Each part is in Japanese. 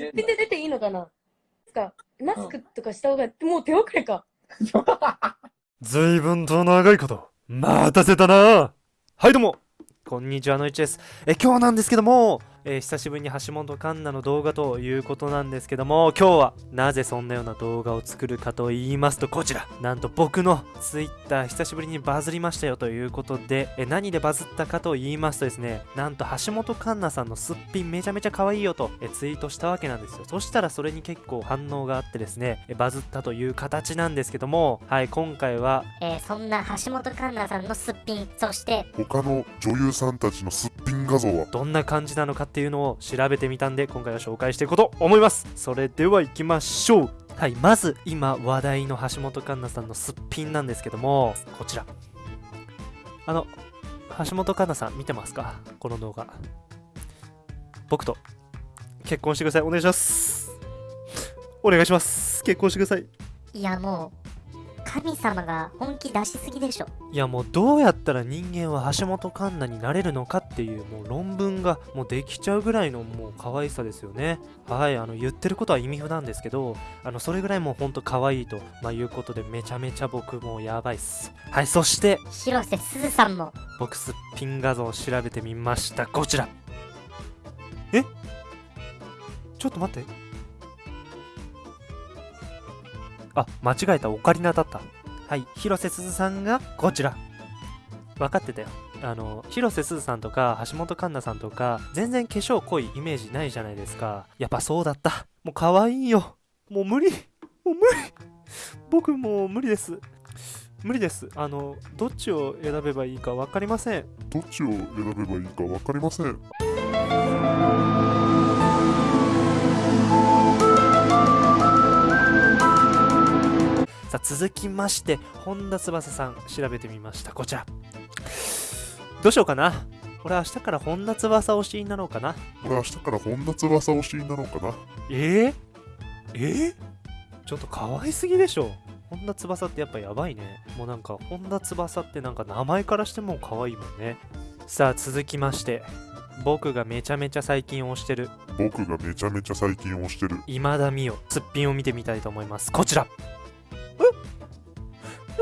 すっぴんで出ていいのかな？つか、マスクとかした方が、もう手遅れか。随分と長いこと、待たせたな。はい、どうも。こんにちは、のいちです。え、今日なんですけども、えー久しぶりに橋本環奈の動画ということなんですけども、今日はなぜそんなような動画を作るかと言いますと、こちら。なんと僕の Twitter 久しぶりにバズりましたよということで、え何でバズったかと言いますとですね、なんと橋本環奈さんのすっぴんめちゃめちゃ可愛いよとえツイートしたわけなんですよ。そしたらそれに結構反応があってですね、えバズったという形なんですけども、はい、今回はえーそんな橋本環奈さんのすっぴんそして他の女優さんたちのすっぴん画像は？どんな感じなのかっていうのを調べてみたんで今回は紹介していこうと思います。それでは行きましょう。はいまず今話題の橋本環奈さんのすっぴんなんですけどもこちら。あの橋本環奈さん見てますか？この動画。僕と。結婚してください。お願いします。お願いします。結婚してください。いやもう神様が本気出しすぎでしょ。いやもうどうやったら人間は橋本環奈になれるのかっていうもう論文がもうできちゃうぐらいのもう可愛さですよね。はいあの言ってることは意味不なんですけどあのそれぐらいもうほんと可愛いと、まあ、いうことでめちゃめちゃ僕もうやばいっす。はいそして広瀬すずさんも。僕すっぴん画像を調べてみました。こちら。え？ちょっと待ってあ間違えたオカリナだった。はい広瀬すずさんがこちら。分かってたよ。あの広瀬すずさんとか橋本環奈さんとか全然化粧濃いイメージないじゃないですか。やっぱそうだった。もう可愛いよ。もう無理。もう無理。僕もう無理です。無理です。あのどっちを選べばいいか分かりません。どっちを選べばいいか分かりません。続きまして本田翼さん調べてみました。こちら。どうしようかな。俺明日から本田翼推しになろうかな。俺明日から本田翼推しになろうかな。えー、えー、ちょっと可愛すぎでしょ。本田翼ってやっぱやばいね。もうなんか本田翼ってなんか名前からしても可愛いもんね。さあ続きまして。僕がめちゃめちゃ最近推してる。僕がめちゃめちゃ最近推してる。今田美桜すっぴんを見てみたいと思います。こちら。ええ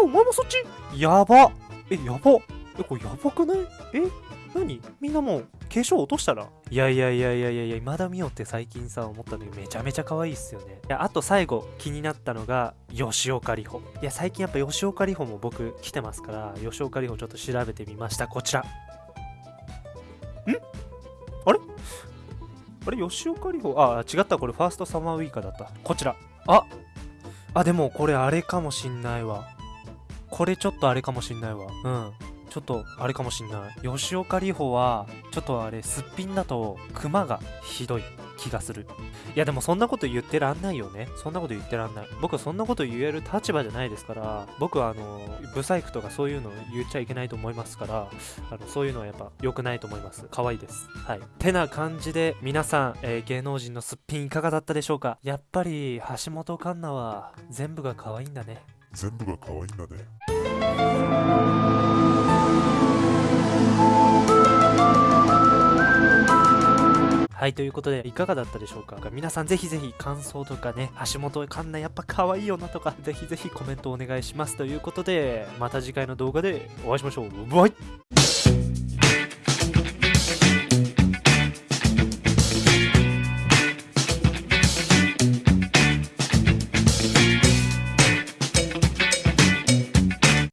お前もそっち？やば。えやば。えこれやばくない？え何？みんなもう化粧落としたら？いやいやいやいやいやいや今田美桜って最近さ思ったんだけどめちゃめちゃ可愛いっすよね。いやあと最後気になったのが吉岡里帆。いや最近やっぱ吉岡里帆も僕来てますから吉岡里帆ちょっと調べてみました。こちら。ん？あれ？あれ？吉岡里帆？あ違った。これファーストサマーウイカだった。こちら。ああでもこれあれかもしんないわこれちょっとあれかもしんないわ。うん。ちょっとあれかもしんない。吉岡里帆はちょっとあれすっぴんだとクマがひどい気がする。いやでもそんなこと言ってらんないよね。そんなこと言ってらんない。僕はそんなこと言える立場じゃないですから僕はあのブサイクとかそういうの言っちゃいけないと思いますからあのそういうのはやっぱ良くないと思います。可愛いです。はい。てな感じで皆さん、えー芸能人のすっぴんいかがだったでしょうか？やっぱり橋本環奈は全部が可愛いんだね。全部が可愛いんだねはい、ということで、いかがだったでしょうか？皆さんぜひぜひ感想とかね、橋本環奈やっぱ可愛いよなとか、ぜひぜひコメントお願いします。ということで、また次回の動画でお会いしましょう。バイ